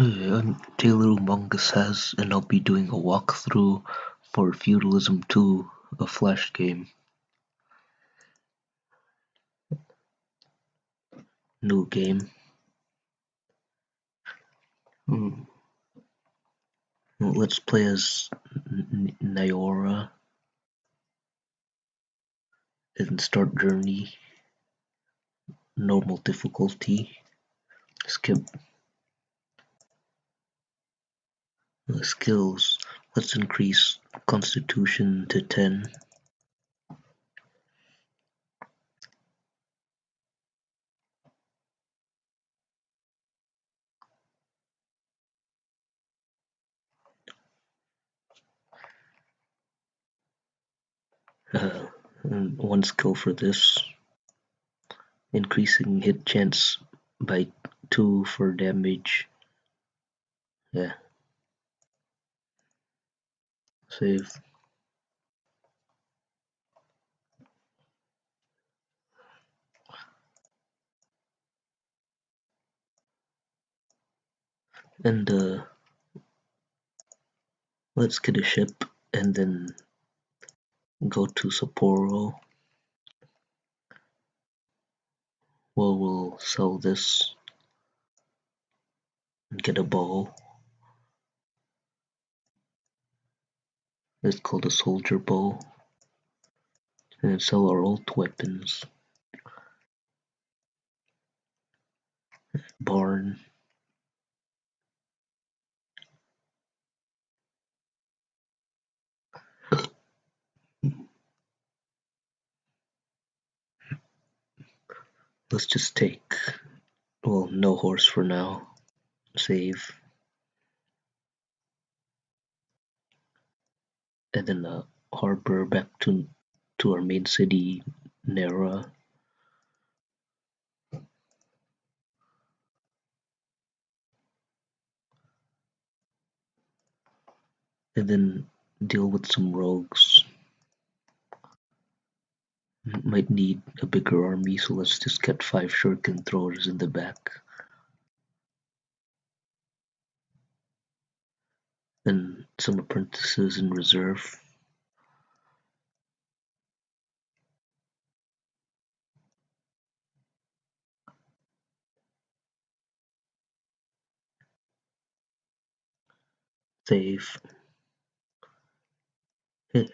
I'm Taylor Umongus has, and I'll be doing a walkthrough for Feudalism 2, a Flash game. New game. Hmm. Well, let's play as Nyora and start journey. Normal difficulty. Skip. Uh, skills. Let's increase Constitution to 10. Uh, one skill for this. Increasing hit chance by 2 for damage. Yeah. Save. And uh, let's get a ship and then go to Sapporo. Well, we'll sell this and get a bow. It's called a soldier bow. And sell our old weapons. Barn. Let's just take, well, no horse for now. Save. And then uh, harbor back to to our main city, Nera. And then deal with some rogues. Might need a bigger army, so let's just get five shuriken throwers in the back. And some apprentices in reserve. Save. Hit.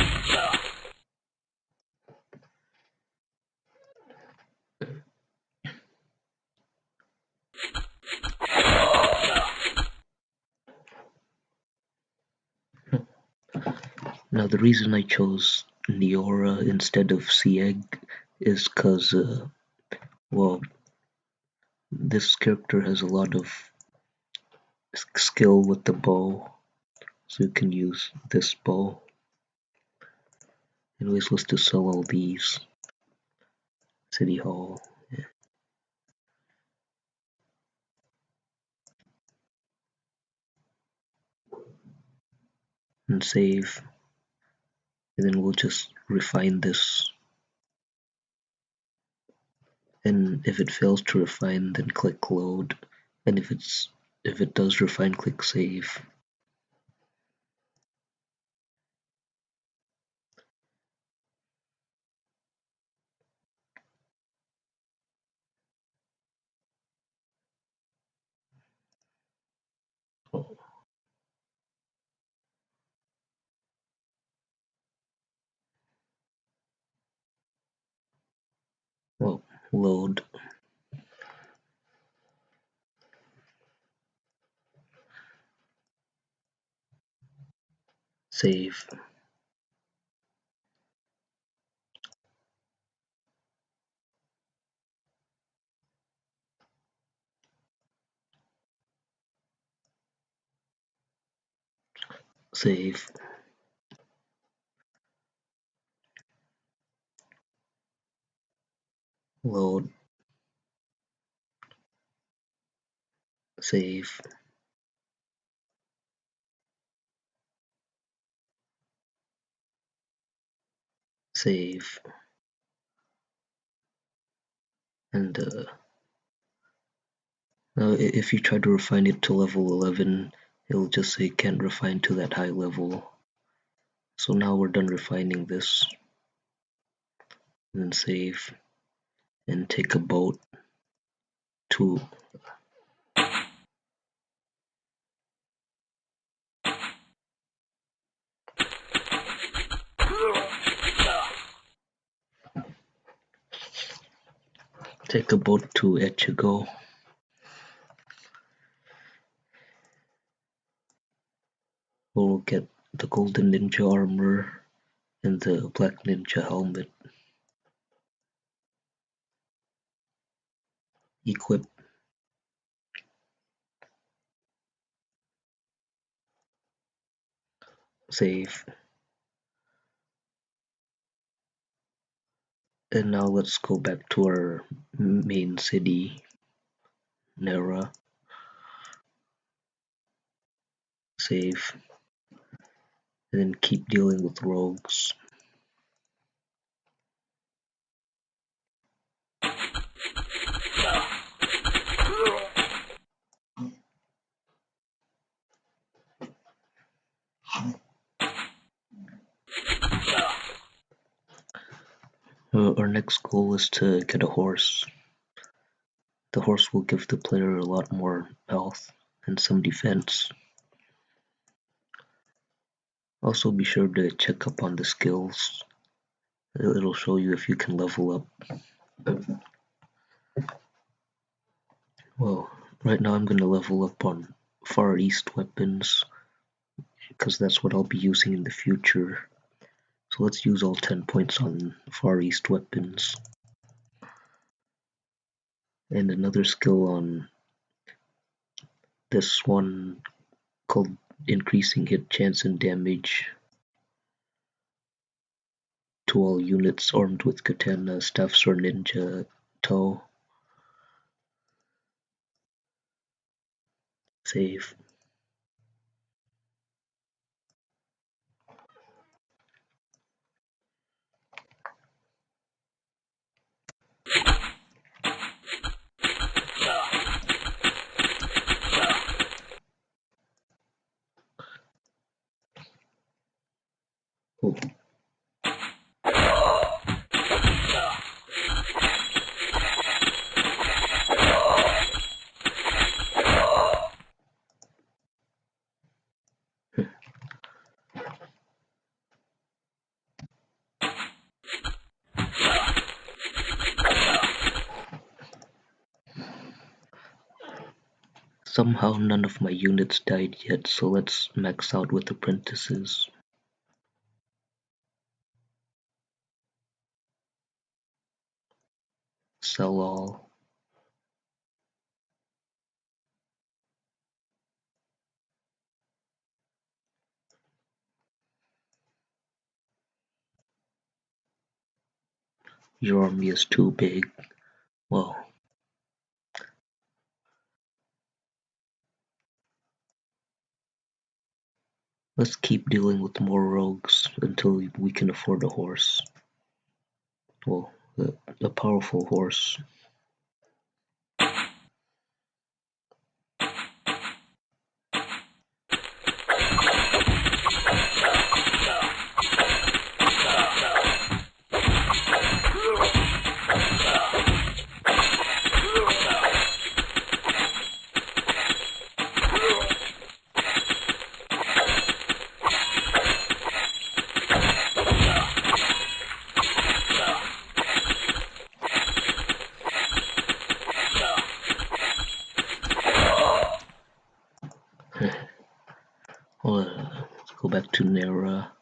Now the reason I chose Neora instead of Sieg is cause, uh, well, this character has a lot of skill with the bow, so you can use this bow. Anyways, let's just sell all these. City Hall. Yeah. And save. And then we'll just refine this. And if it fails to refine, then click load. And if it's if it does refine, click save. Oh. Well, load. Save. Save. Load. Save. Save. and uh, uh, if you try to refine it to level 11 it'll just say can't refine to that high level so now we're done refining this and save and take a boat to take a boat to Echigo. We'll get the golden ninja armor and the black ninja helmet equip. Save. And now let's go back to our main city Nera save. And then keep dealing with rogues Uh, our next goal is to get a horse. The horse will give the player a lot more health and some defense. Also be sure to check up on the skills. It'll show you if you can level up. Well, right now I'm going to level up on Far East weapons because that's what I'll be using in the future. So let's use all 10 points on Far East weapons. And another skill on this one called increasing hit chance and damage to all units armed with katana, staffs or ninja toe. Save. Somehow none of my units died yet, so let's max out with apprentices. Sell all. Your army is too big. Well, let's keep dealing with more rogues until we can afford a horse. Well, a powerful horse. Well, uh, let's go back to Nera.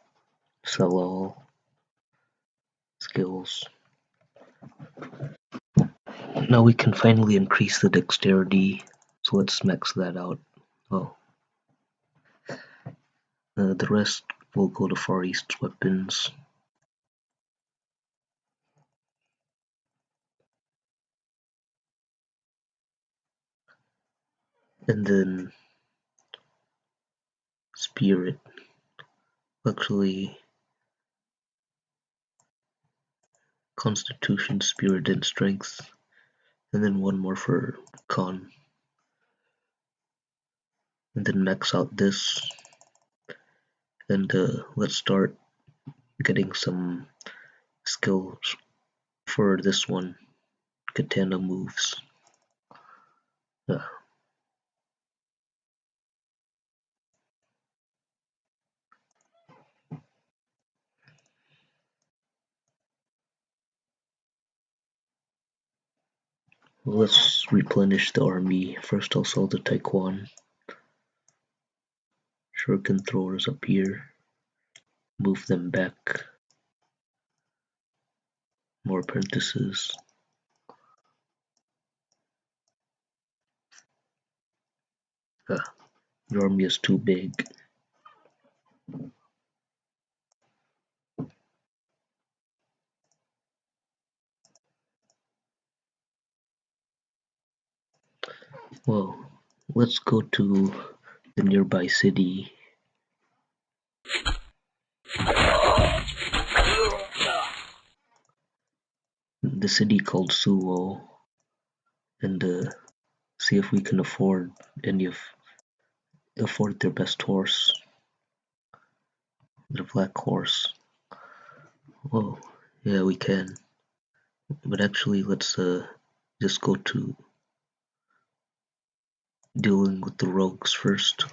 Sell all. Skills. Now we can finally increase the dexterity, so let's max that out. Oh. Uh, the rest will go to Far East weapons. And then Spirit. Actually, Constitution, Spirit, and Strength and then one more for con and then max out this. And uh, let's start getting some skills for this one. Katana moves. Uh, let's replenish the army. First I'll sell the Taekwon. Shuriken throwers up here. Move them back. More apprentices. Ah, your army is too big well let's go to the nearby city. The city called Suwo and uh, see if we can afford any of afford their best horse. The black horse. Oh yeah we can. But actually let's uh just go to dealing with the rogues first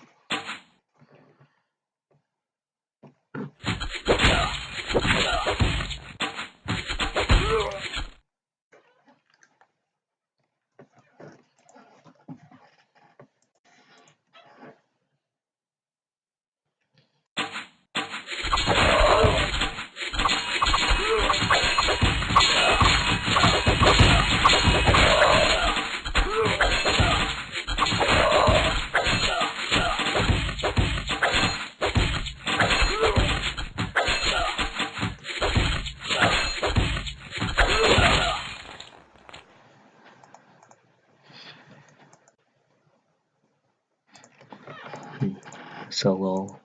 all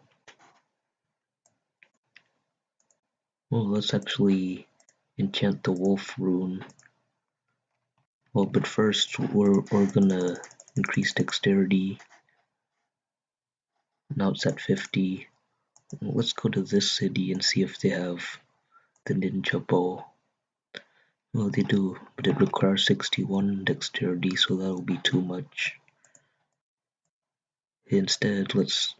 well let's actually enchant the wolf rune. Well but first we're, we're gonna increase dexterity. Now it's at 50 let's go to this city and see if they have the ninja bow. Well they do but it requires 61 dexterity so that'll be too much. Instead let's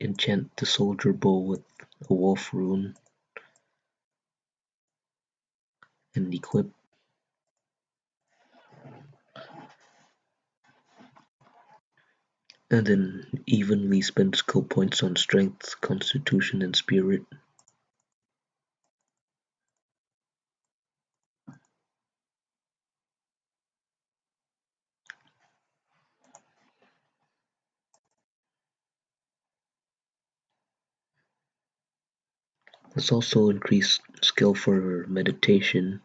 enchant the soldier bow with a wolf rune and equip and then evenly spend skill points on strength, constitution, and spirit. Let's also increase skill for meditation.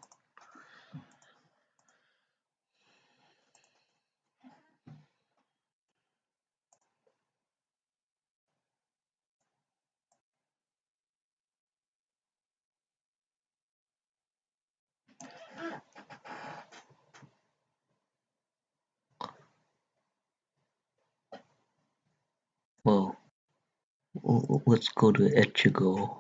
Well, let's go to Echigo.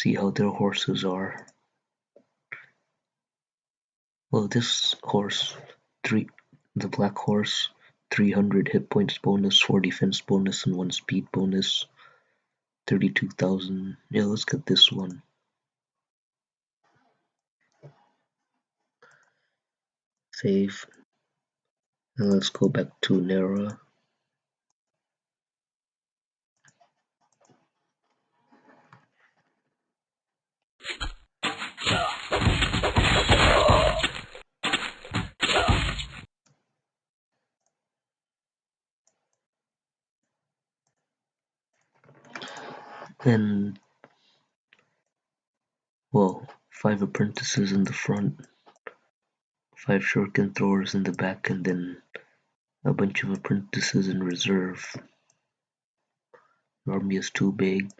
See how their horses are. Well, this horse, three, the black horse, 300 hit points bonus, 4 defense bonus, and 1 speed bonus. 32,000. Yeah, let's get this one. Save. And let's go back to Nera. And well, five apprentices in the front, five shuriken throwers in the back, and then a bunch of apprentices in reserve. Army is too big.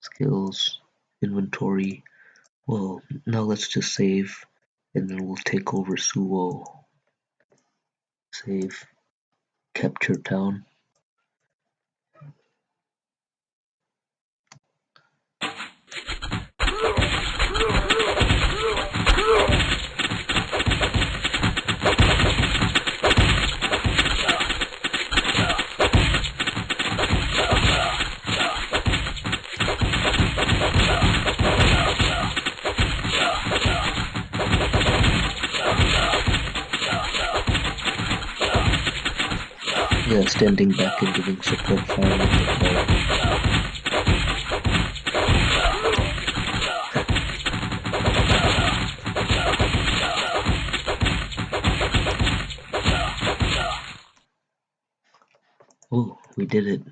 Skills inventory. Well, now let's just save and then we'll take over Suwo. Save. Capture town. Yeah, standing back and giving support with the bow. Oh, we did it.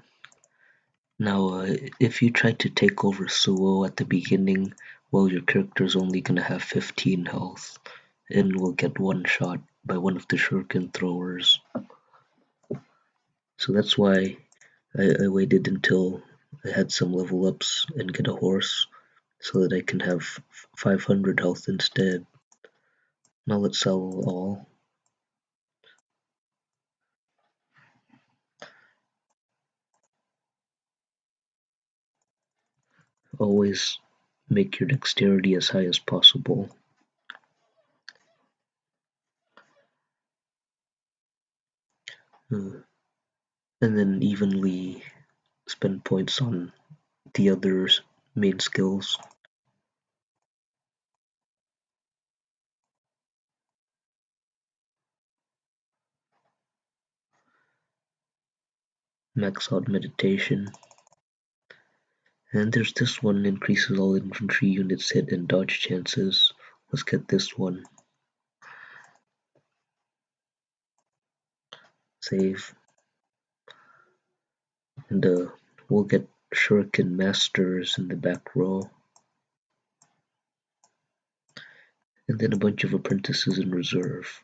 Now, uh, if you try to take over Suwo at the beginning, well, your character's only gonna have 15 health and will get one shot by one of the shuriken throwers. So that's why I, I waited until I had some level ups and get a horse so that I can have 500 health instead. Now let's sell all. Always make your dexterity as high as possible. Uh, and then evenly spend points on the other main skills. Max out meditation. And there's this one increases all infantry units hit and dodge chances. Let's get this one. Save. And uh, we'll get Shuriken Masters in the back row. And then a bunch of apprentices in reserve.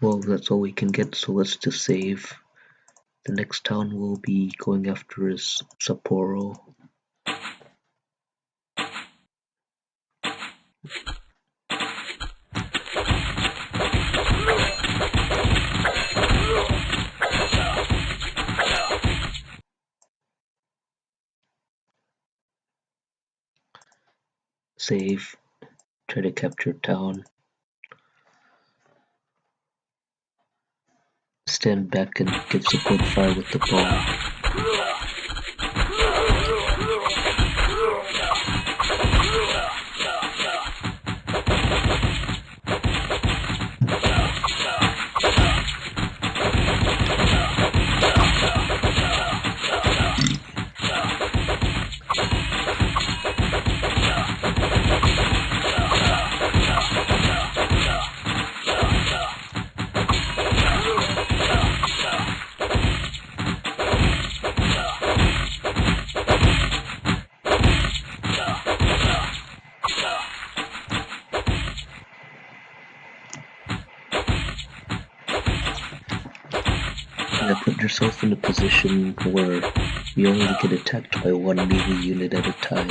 Well, that's all we can get, so let's just save. The next town we'll be going after is Sapporo. Save. Try to capture town. Stand back and give support fire with the bow. Yourself in a position where you only get attacked by one melee unit at a time.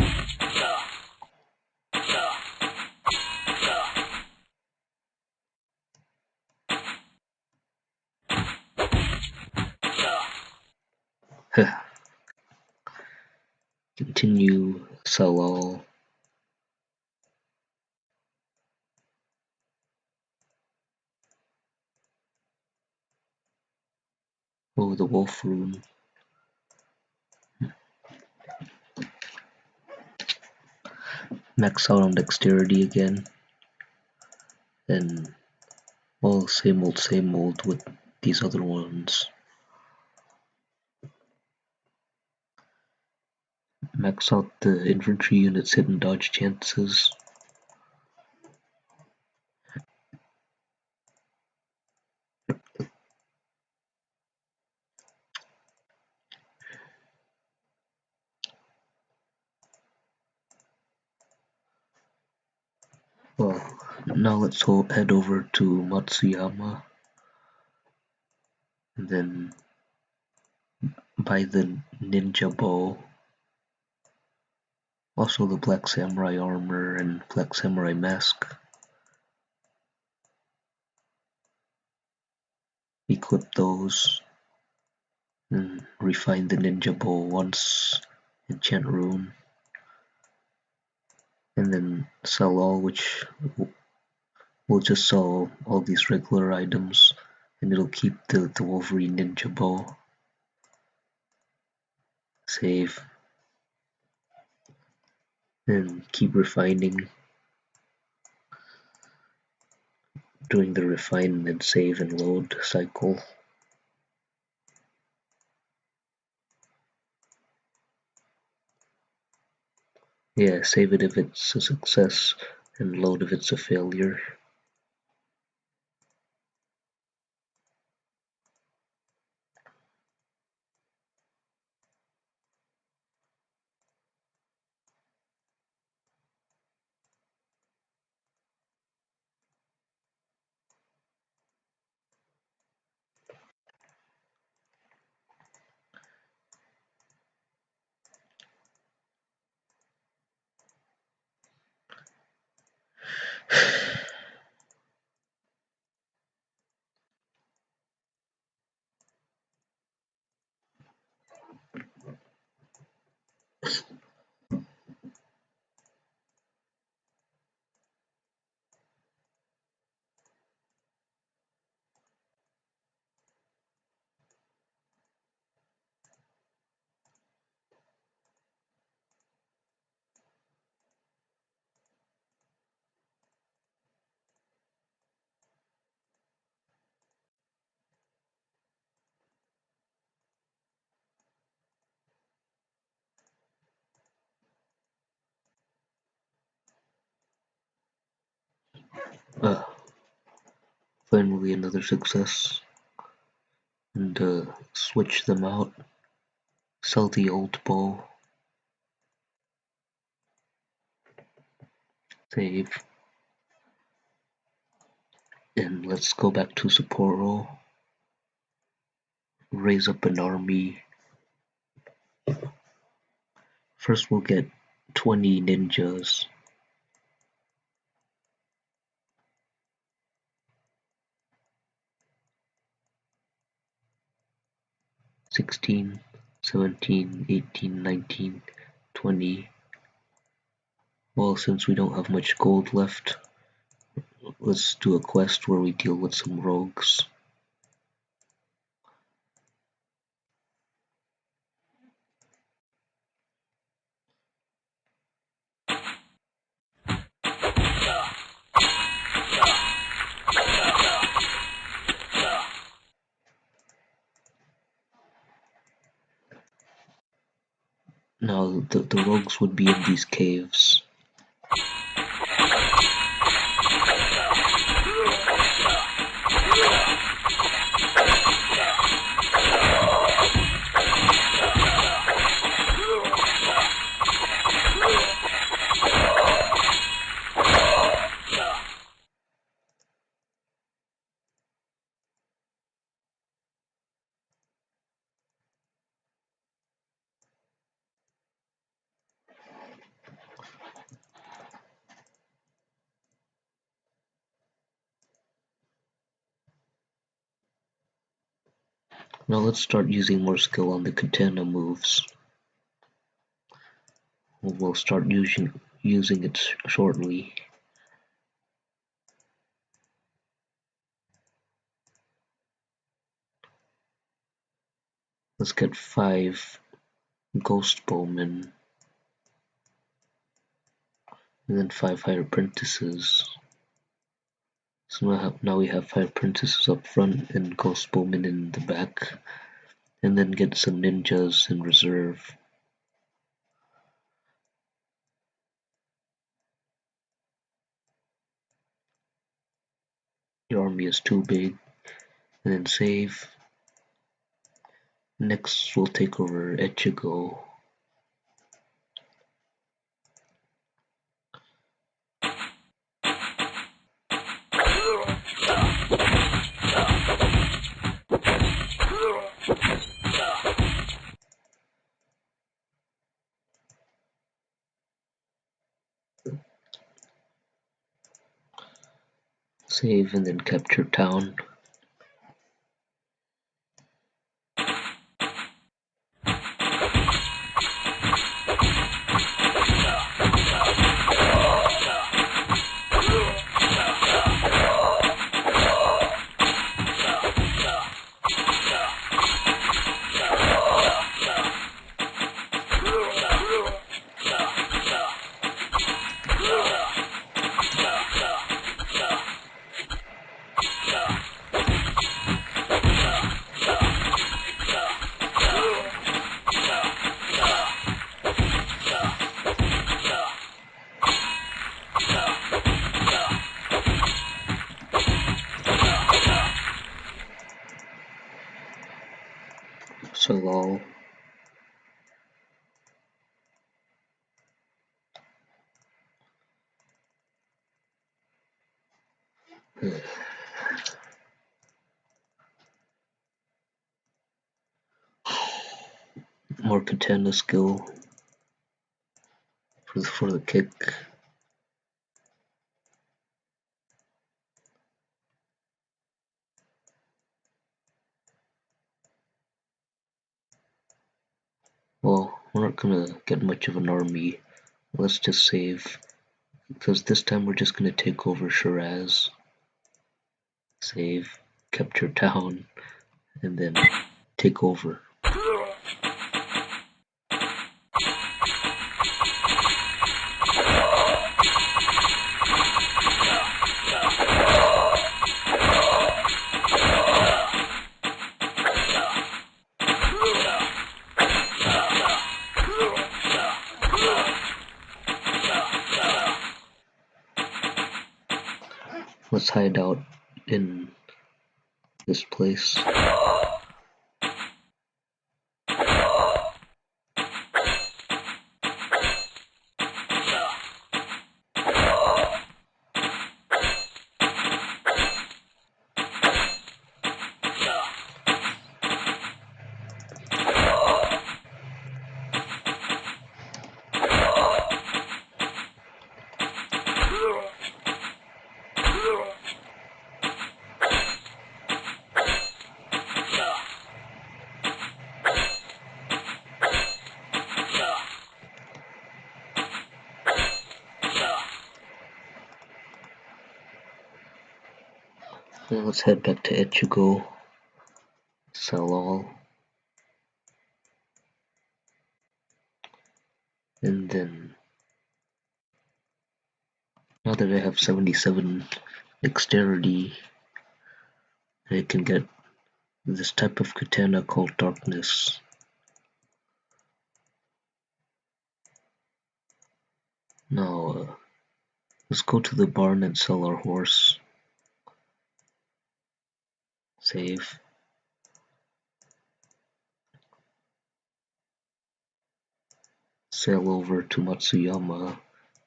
Continue sell Oh, the wolf rune. Max out on dexterity again. And, well, same old, same old with these other ones. Max out the infantry unit's hit and dodge chances. Now let's head over to Matsuyama. And then buy the ninja bow also the black samurai armor and black samurai mask. Equip those and refine the ninja bow once enchant rune. And then sell all which we'll just sell all these regular items and it'll keep the, the Wolverine Ninja Bow. Save. And keep refining. Doing the refine and save and load cycle. Yeah, save it if it's a success and load if it's a failure. Uh, finally another success. And uh, switch them out. Sell the old bow. Save. And let's go back to Sapporo. Raise up an army. First we'll get 20 ninjas. Sixteen, seventeen, eighteen, nineteen, twenty. Well, since we don't have much gold left, let's do a quest where we deal with some rogues. Now, the, the rogues would be in these caves. Now let's start using more skill on the katana moves. We'll start using using it shortly. Let's get five ghost bowmen and then five higher apprentices. So now, now we have five princesses up front and ghost bowmen in the back, and then get some ninjas in reserve. Your army is too big, and then save. Next, we'll take over Echigo. Save and then capture town. More katana skill for the, for the kick. Well, we're not gonna get much of an army. Let's just save. Because this time we're just gonna take over Shiraz. Save, capture town, and then take over. Hide out in this place. Let's head back to Echigo. Sell all. And then now that I have 77 dexterity, I can get this type of katana called darkness. Now, uh, let's go to the barn and sell our horse. Save. Sail over to Matsuyama,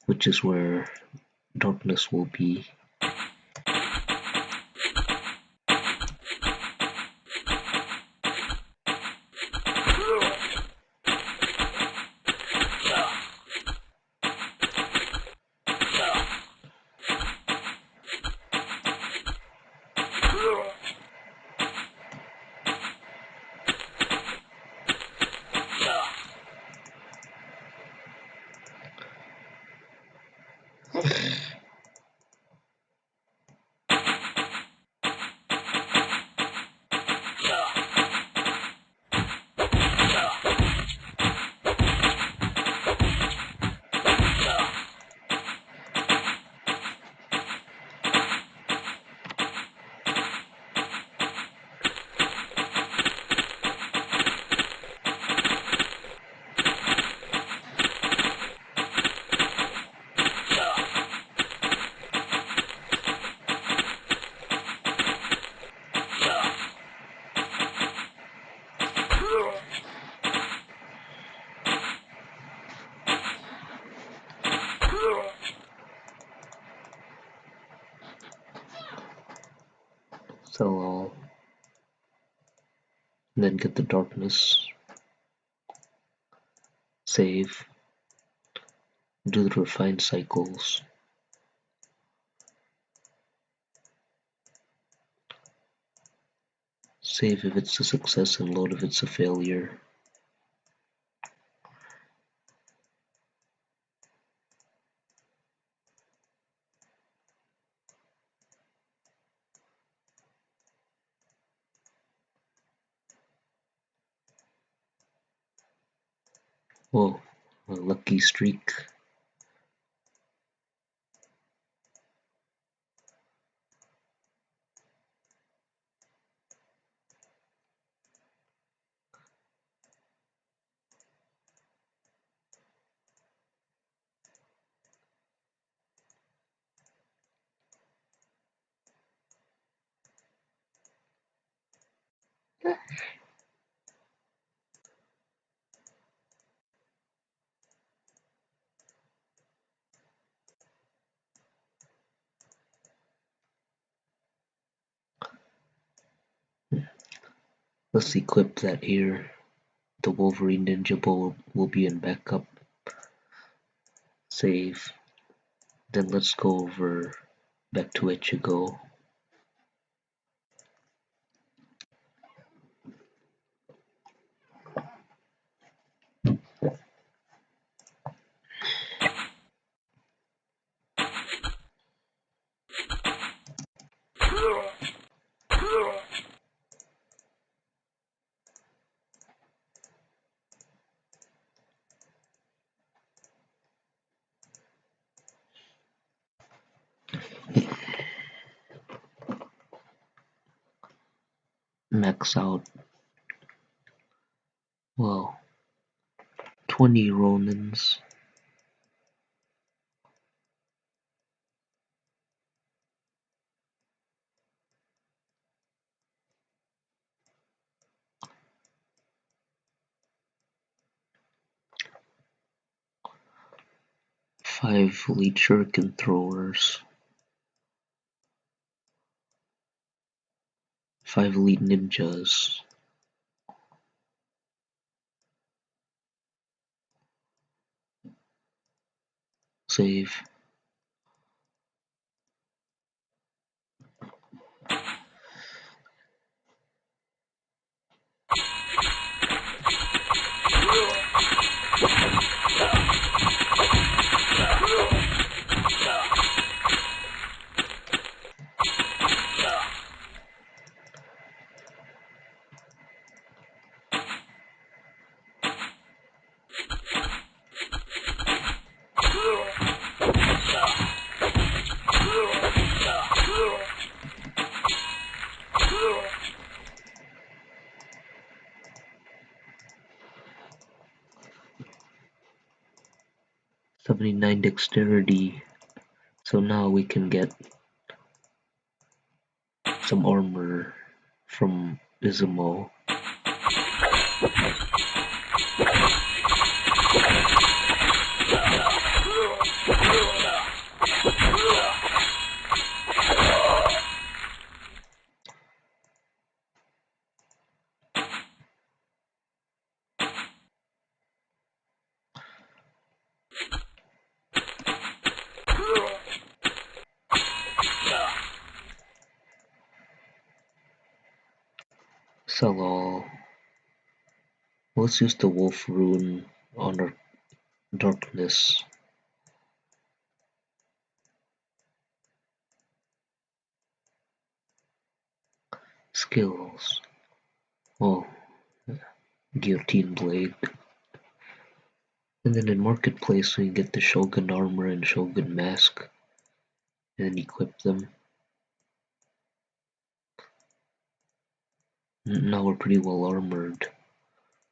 which is where darkness will be. then get the darkness. save do the refine cycles save if it's a success and load if it's a failure Let's equip that here. The Wolverine Ninja Bow will be in backup. Save. Then let's go over back to Ichigo. Max out. Well 20 Ronins five lead shuriken five elite ninjas. Save Seventy-nine dexterity, so now we can get some armor from Izumo. Sell. Let's use the wolf rune on our darkness. Skills. Oh, guillotine blade. And then in marketplace we get the shogun armor and shogun mask and equip them. Now we're pretty well armored.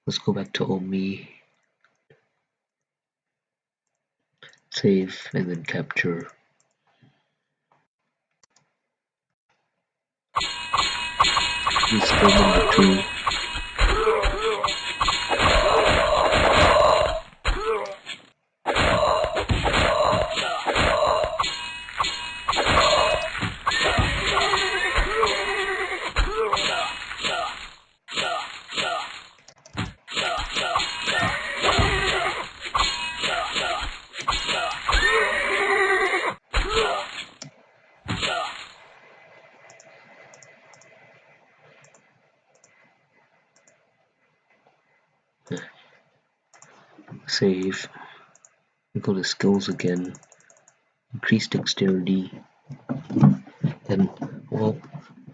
Let's go back to Omi. Save and then capture. He's still number two. Save. Go to skills again. Increase dexterity. And well,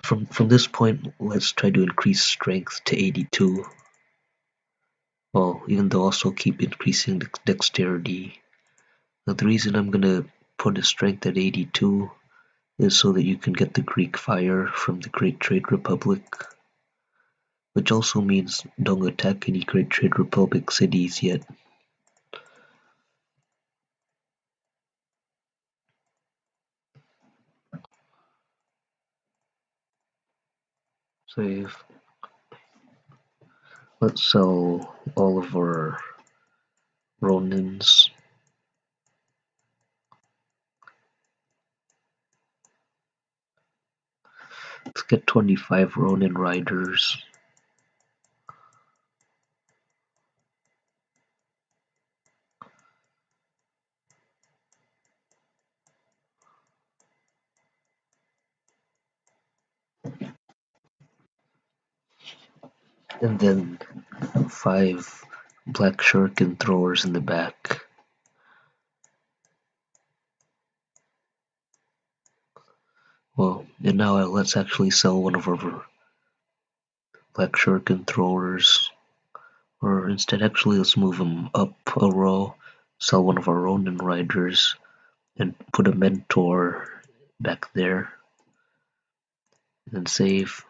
from from this point, let's try to increase strength to 82. Well, even though also keep increasing dexterity. Now the reason I'm gonna put a strength at 82 is so that you can get the Greek fire from the Great Trade Republic. Which also means don't attack any Great Trade Republic cities yet. Save. Let's sell all of our Ronins. Let's get 25 Ronin riders. And then five black shuriken throwers in the back. Well, and now uh, let's actually sell one of our black shuriken throwers. Or instead, actually, let's move them up a row, sell one of our Ronin riders, and put a mentor back there. And save.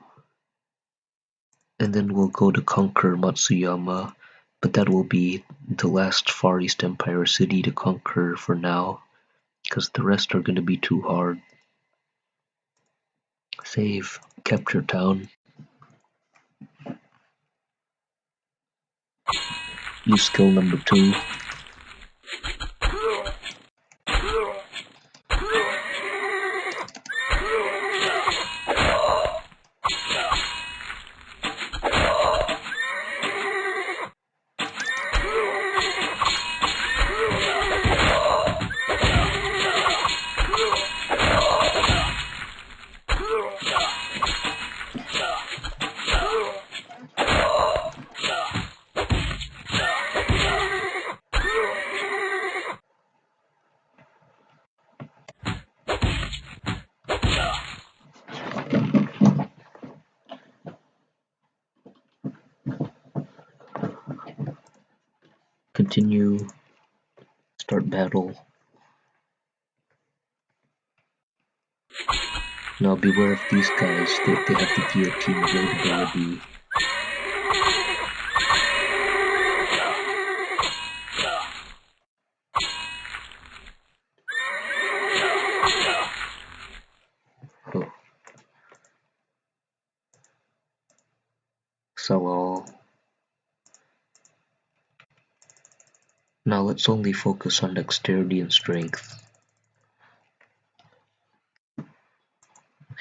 And then we'll go to conquer Matsuyama, but that will be the last Far East Empire city to conquer for now, because the rest are going to be too hard. Save. Capture town. Use skill number two. Beware of these guys, they, they have the guillotine. Oh. So all. Now let's only focus on dexterity and strength.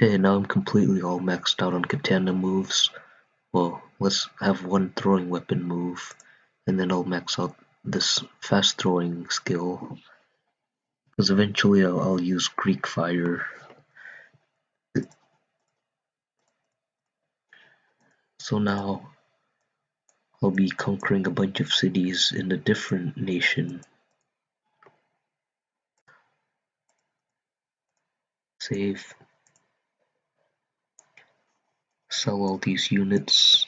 Okay, now I'm completely all maxed out on katana moves. Well, let's have one throwing weapon move, and then I'll max out this fast throwing skill. Because eventually I'll, I'll use Greek fire. So now I'll be conquering a bunch of cities in a different nation. Save. Sell all these units.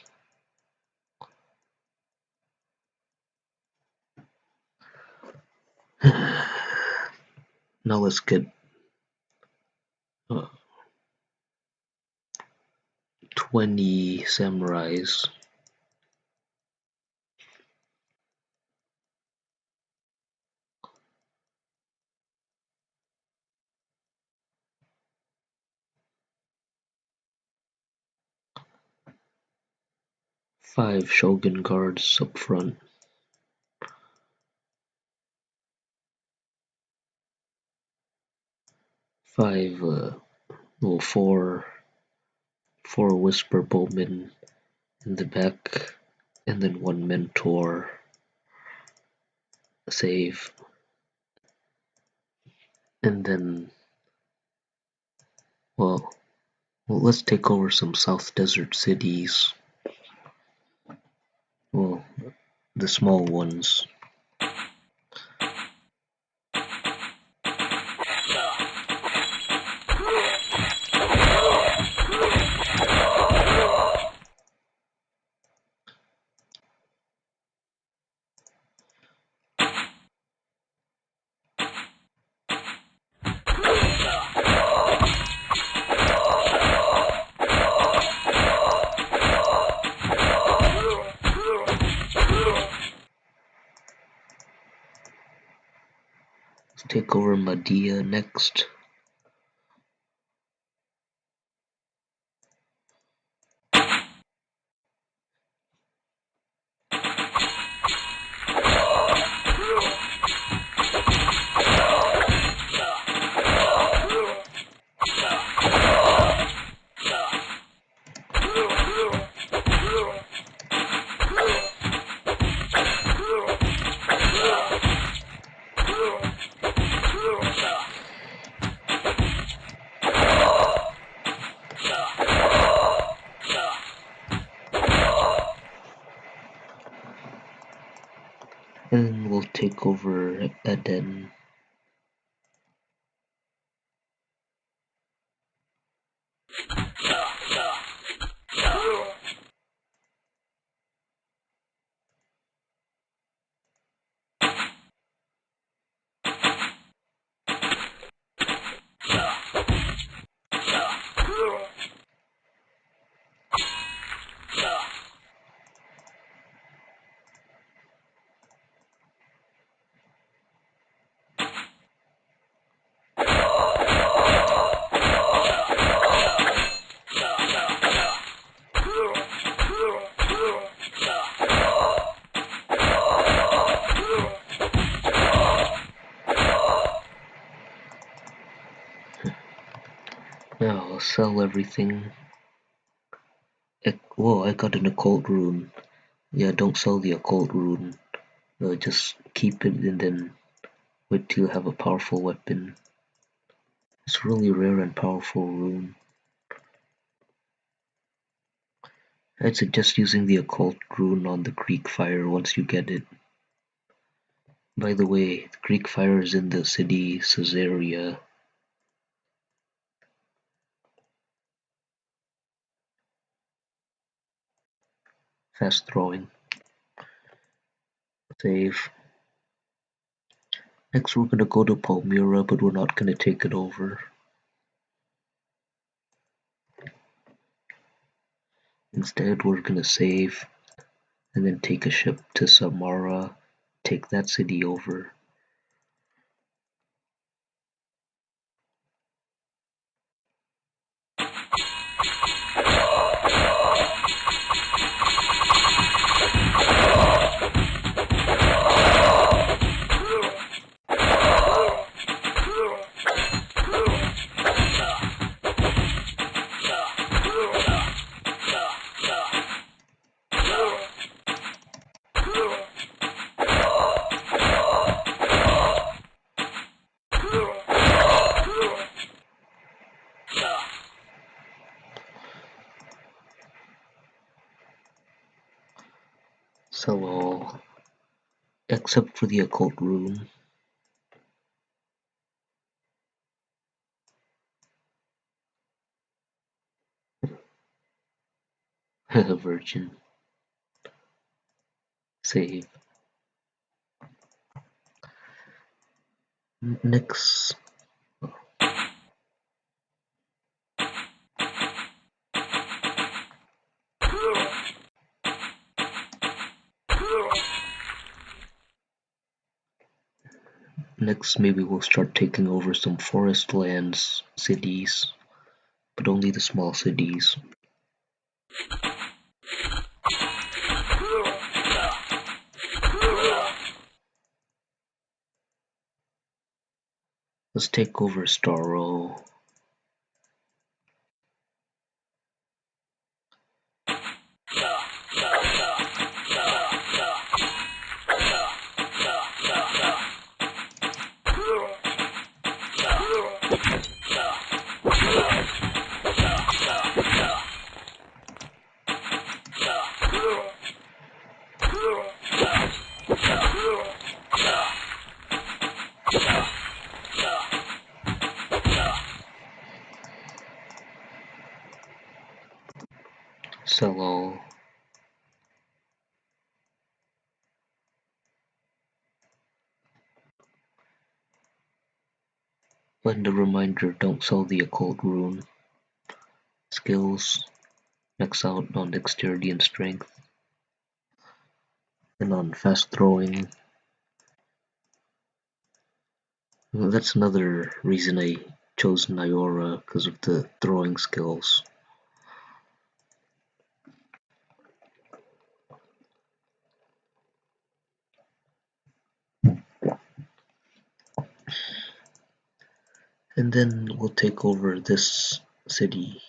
now let's get uh, 20 samurais. Five shogun guards up front. Five, uh, well, four, four whisper bowmen in the back, and then one mentor. Save. And then, well, well, let's take over some South Desert cities. Well, the small ones. Over next. Everything. Whoa, I got an occult rune. Yeah, don't sell the occult rune. Uh, just keep it and then wait till you have a powerful weapon. It's really rare and powerful rune. I'd suggest using the occult rune on the Greek fire once you get it. By the way, the Greek fire is in the city Caesarea. Fast throwing. Save. Next we're gonna go to Palmyra, but we're not gonna take it over. Instead, we're gonna save and then take a ship to Samara, take that city over. Except for the occult rune. Virgin. Save. Next. Next, maybe we'll start taking over some forest lands, cities, but only the small cities. Let's take over Starro. Yeah. Don't sell the occult rune. Skills, max out on dexterity and strength. And on fast throwing. Well, that's another reason I chose Nyora, because of the throwing skills. We'll take over this city.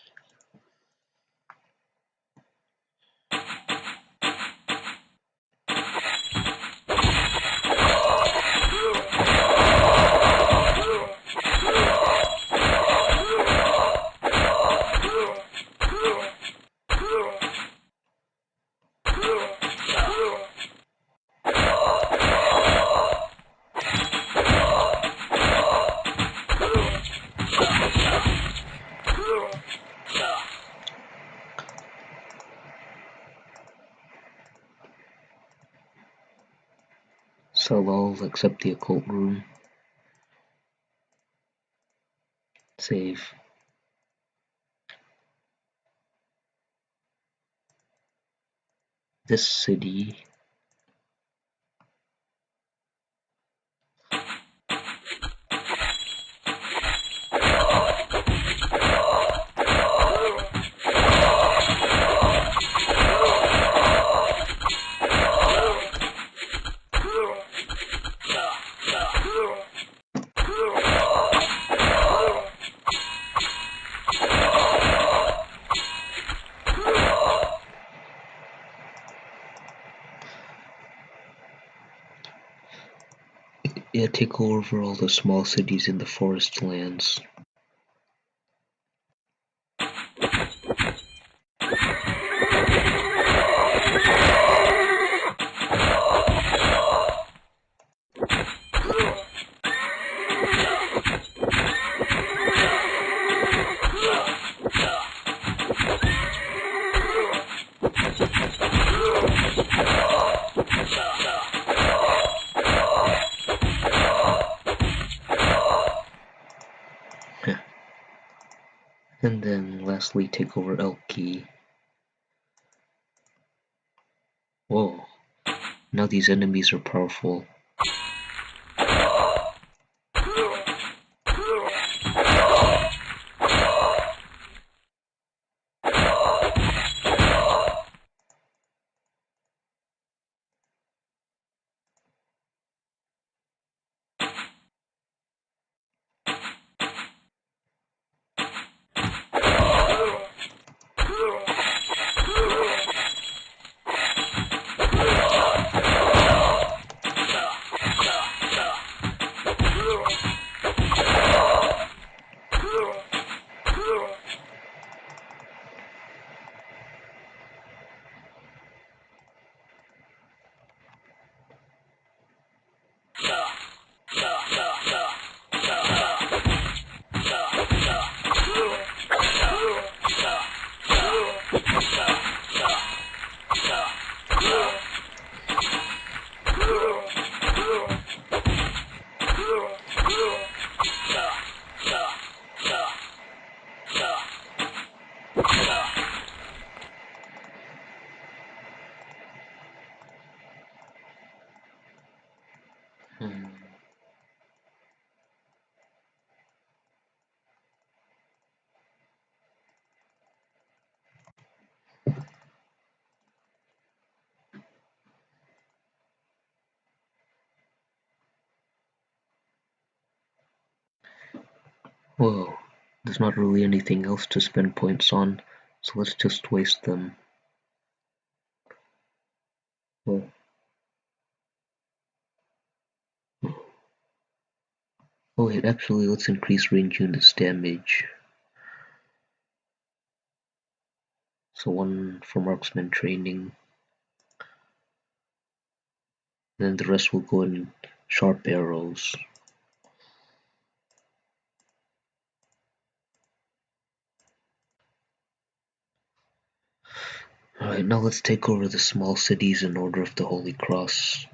All except the occult rune. Save. This city Yeah, take over all the small cities in the forest lands. Take over Elki. Whoa. Now these enemies are powerful. Well, there's not really anything else to spend points on, so let's just waste them. Well, oh wait, actually let's increase range units damage. So one for marksman training. Then the rest will go in sharp arrows. Now let's take over the small cities in Order of the Holy Cross.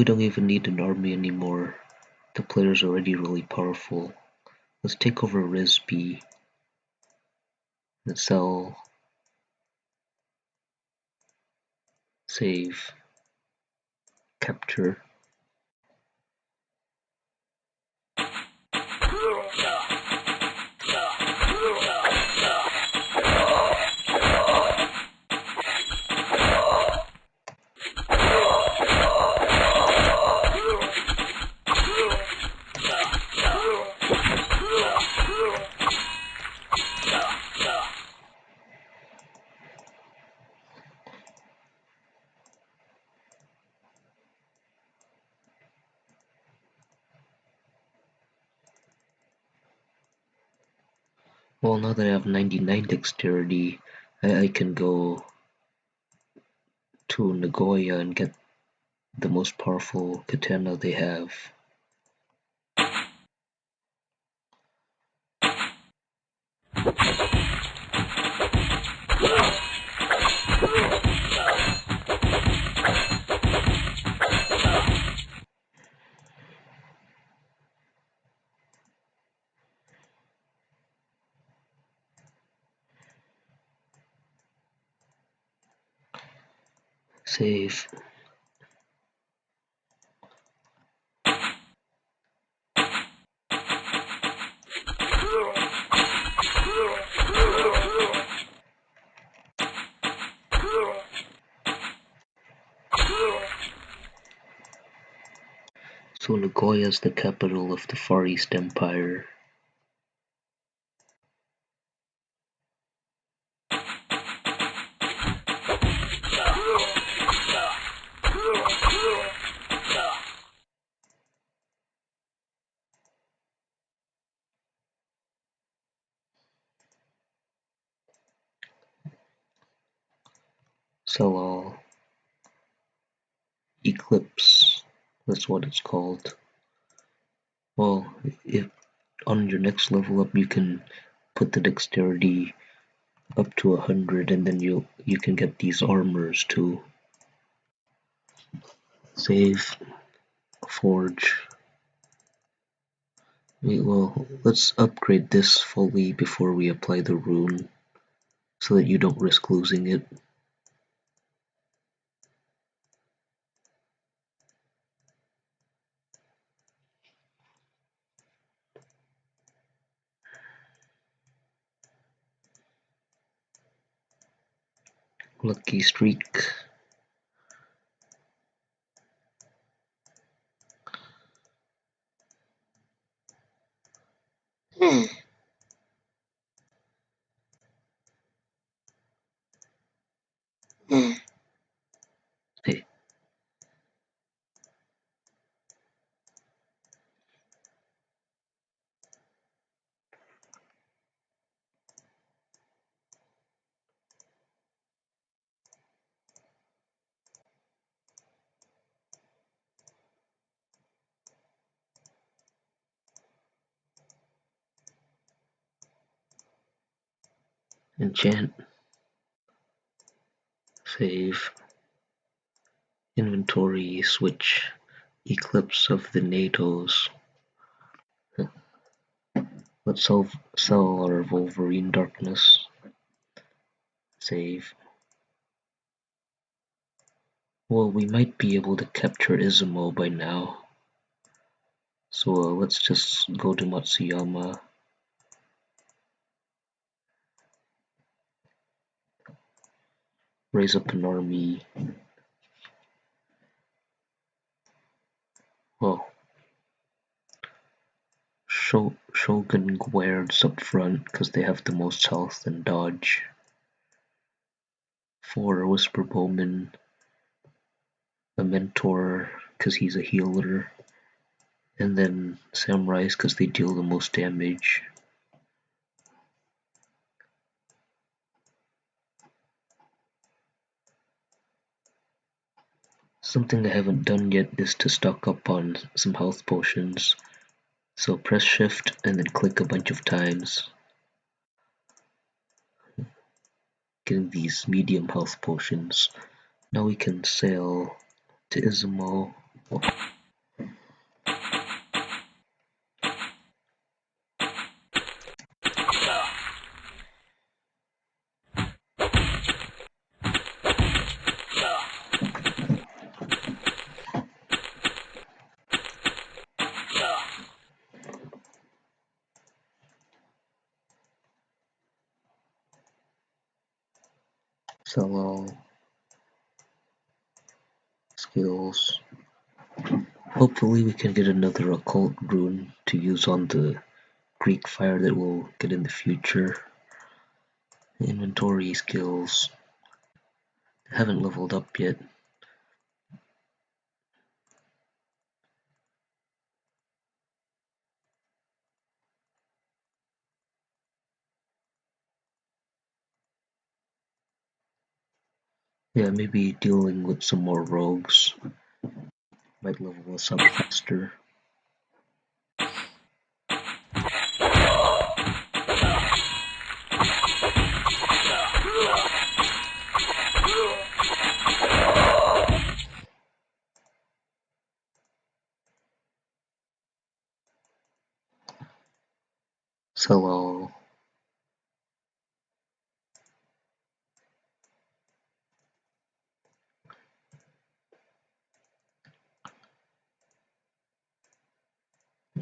We don't even need an army anymore. The player's already really powerful. Let's take over Rizbi. Let's sell. Save. Capture. Well, now that I have 99 dexterity, I, I can go to Nagoya and get the most powerful katana they have. Save. So Nagoya is the capital of the Far East Empire. Level up you can put the dexterity up to a hundred and then you you can get these armors too. Save forge. Wait, well, let's upgrade this fully before we apply the rune so that you don't risk losing it. Lucky streak. Hmm. Enchant. Save. Inventory switch. Eclipse of the NATOs. Let's sell, sell our Wolverine Darkness. Save. Well, we might be able to capture Izumo by now. So uh, let's just go to Matsuyama. Raise up an army. Well, Shogun guards up front because they have the most health and dodge. Four Whisper Bowman, a mentor because he's a healer, and then samurais because they deal the most damage. Something I haven't done yet is to stock up on some health potions. So press shift and then click a bunch of times. Getting these medium health potions. Now we can sail to Izumo. All skills. Hopefully we can get another occult rune to use on the Greek fire that we'll get in the future. Inventory skills. Haven't leveled up yet. Yeah, maybe dealing with some more rogues might level us up faster. Hello. Uh,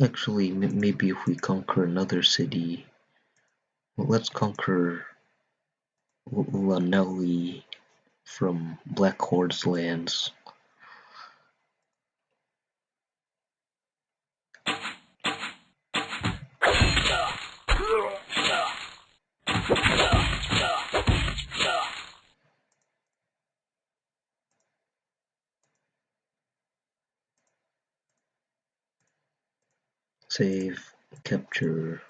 Actually, maybe if we conquer another city, well, let's conquer Llanelli from Black Horde's lands. Save, capture.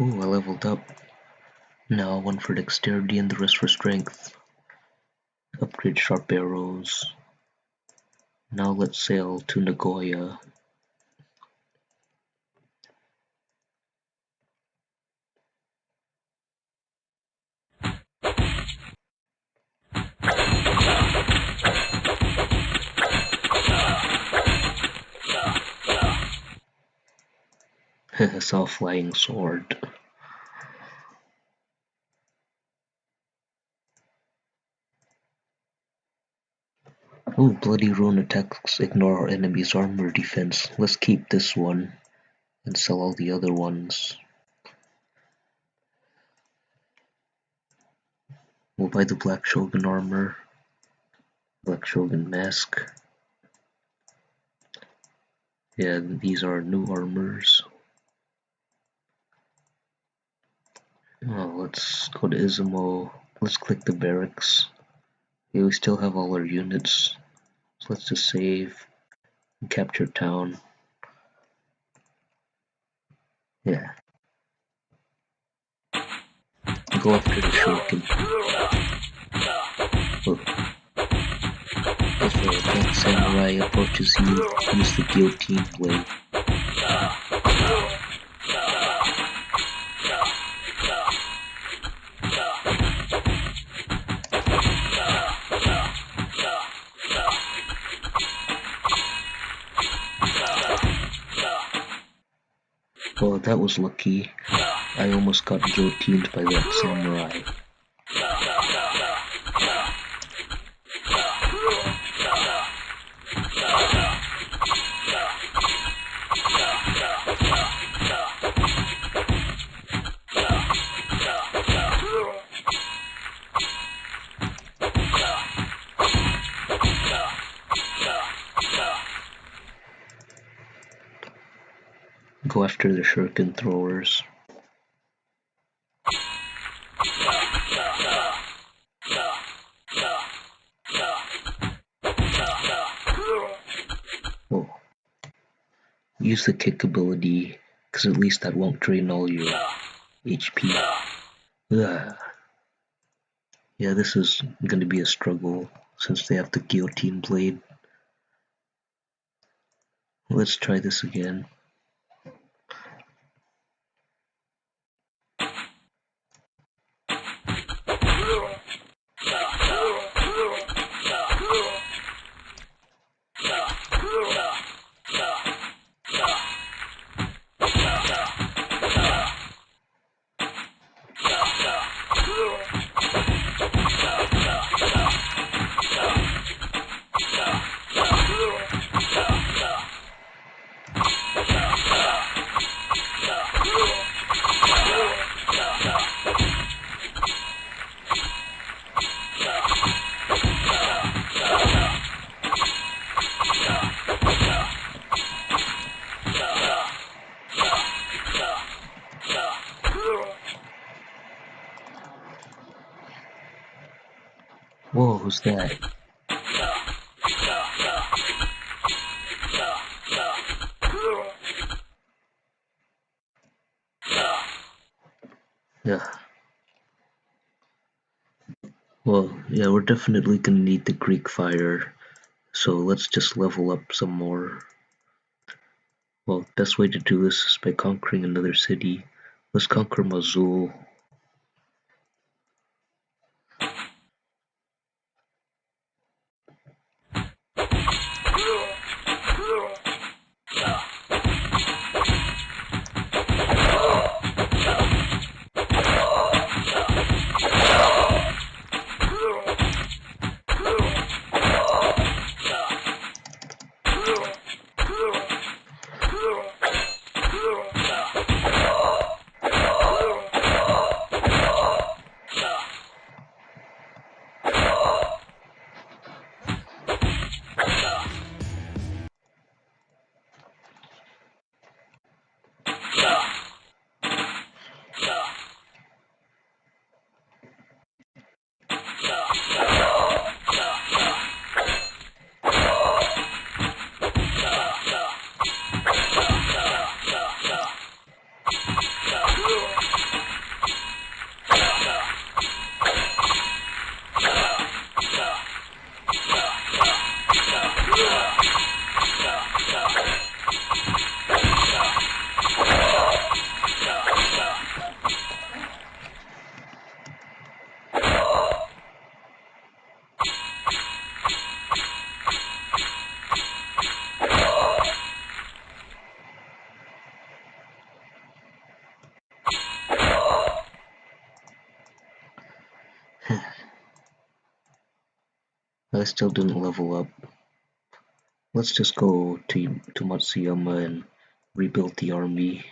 Ooh, I leveled up. Now one for dexterity and the rest for strength. Upgrade sharp arrows. Now let's sail to Nagoya. saw flying sword. Oh, Bloody Rune attacks ignore our enemy's armor defense. Let's keep this one and sell all the other ones. We'll buy the Black Shogun armor, Black Shogun mask. Yeah, these are new armors. Let's go to Izumo. Let's click the barracks. Yeah, we still have all our units. Let's just save and capture town. Yeah. Go after the shuriken. Oh. If a black samurai approaches you, use the guillotine blade. Well, that was lucky. I almost got guillotined by that samurai. After the shuriken throwers. Whoa. Use the kick ability, because at least that won't drain all your HP. Ugh. Yeah, this is going to be a struggle since they have the guillotine blade. Let's try this again. We're definitely gonna need the Greek fire, so let's just level up some more. Well, best way to do this is by conquering another city. Let's conquer Mosul. Level up. Let's just go to, to Matsuyama and rebuild the army.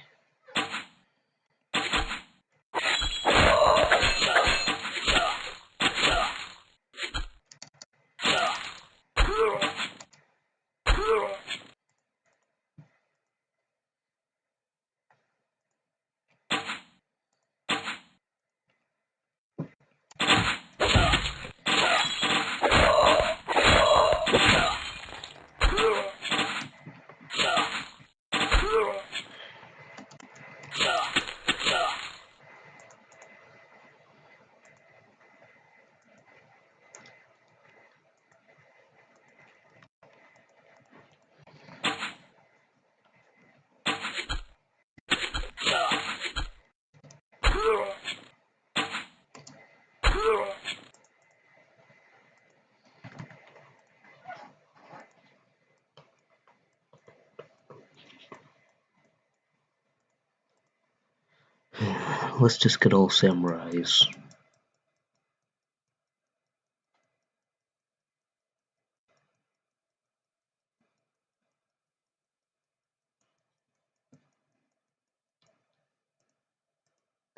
Let's just get all samurais.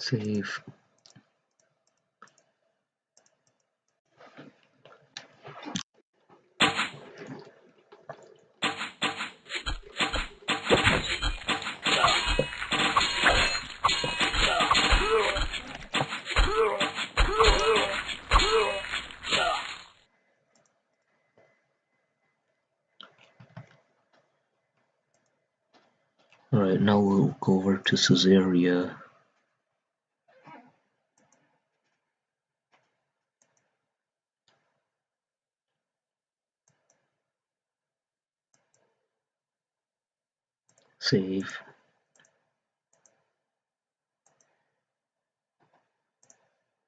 Save. To Caesarea. Save.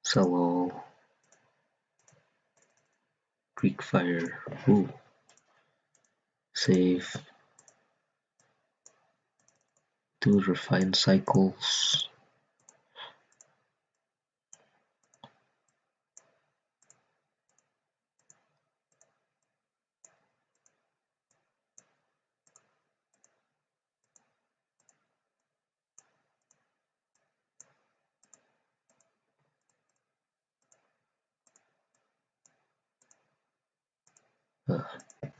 Sell all. Greek fire. Ooh. Save. Do refined cycles. Uh,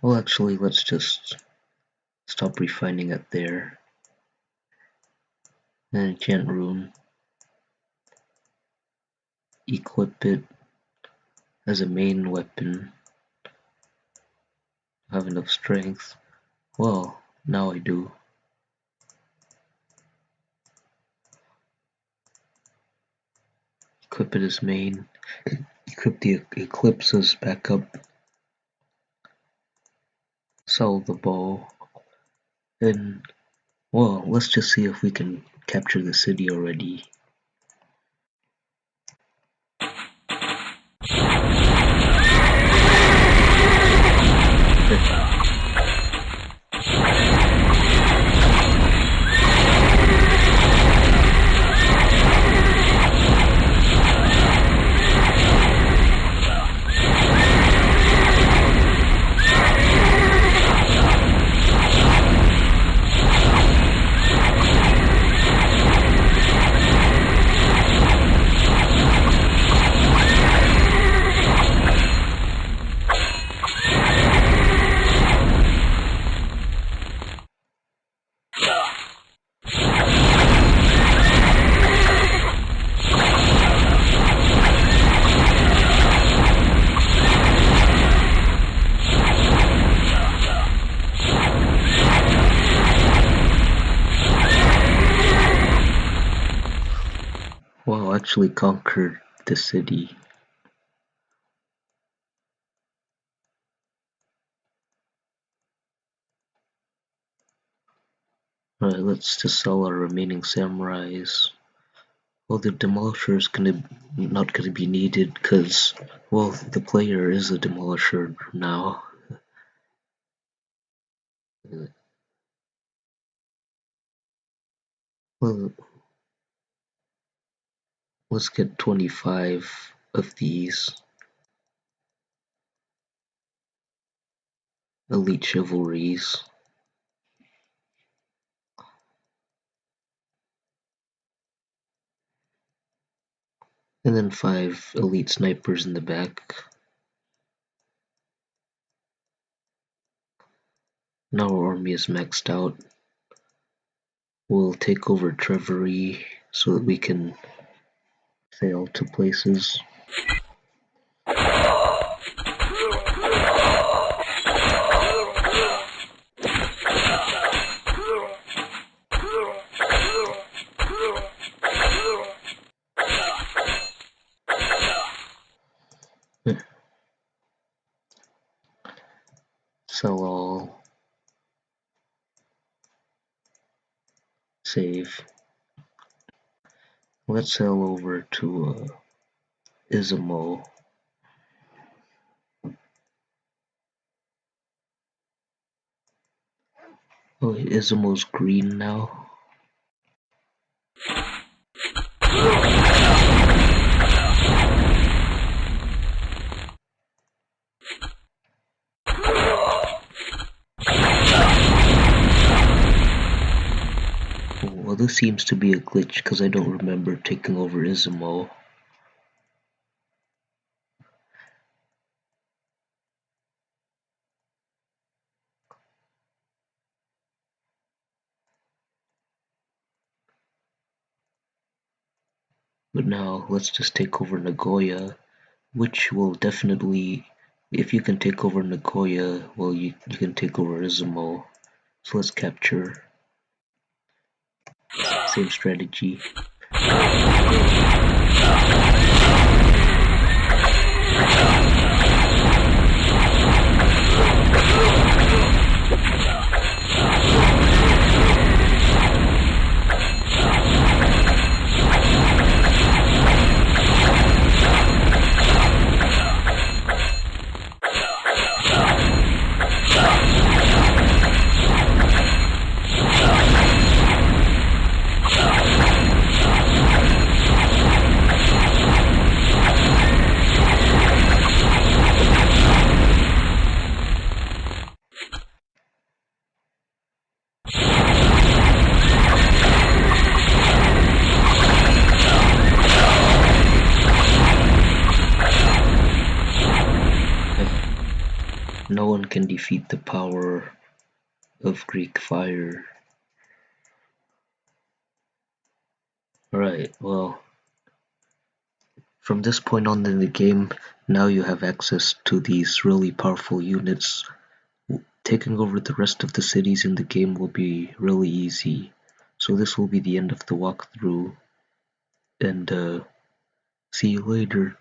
well, actually, let's just stop refining it there. Enchant rune. Equip it as a main weapon. Have enough strength. Well, now I do. Equip it as main. Equip the Eclipse as backup sell the bow, and well, let's just see if we can capture the city already. Actually conquered the city. Alright, let's just sell our remaining samurais. Well, the demolisher is gonna not gonna be needed because, well, the player is a demolisher now. Well, let's get 25 of these. Elite chivalries. And then five elite snipers in the back. Now our army is maxed out. We'll take over Treveri so that we can sail to places. Sell all. Save. Let's sail over to uh, Izumo. Oh, Izumo's green now. Well, this seems to be a glitch because I don't remember taking over Izumo. But now, let's just take over Nagoya, which will definitely, if you can take over Nagoya, well, you, you can take over Izumo. So let's capture. Same strategy. Can defeat the power of Greek fire. Alright, well, from this point on in the game, now you have access to these really powerful units. Taking over the rest of the cities in the game will be really easy. So this will be the end of the walkthrough, and uh, see you later.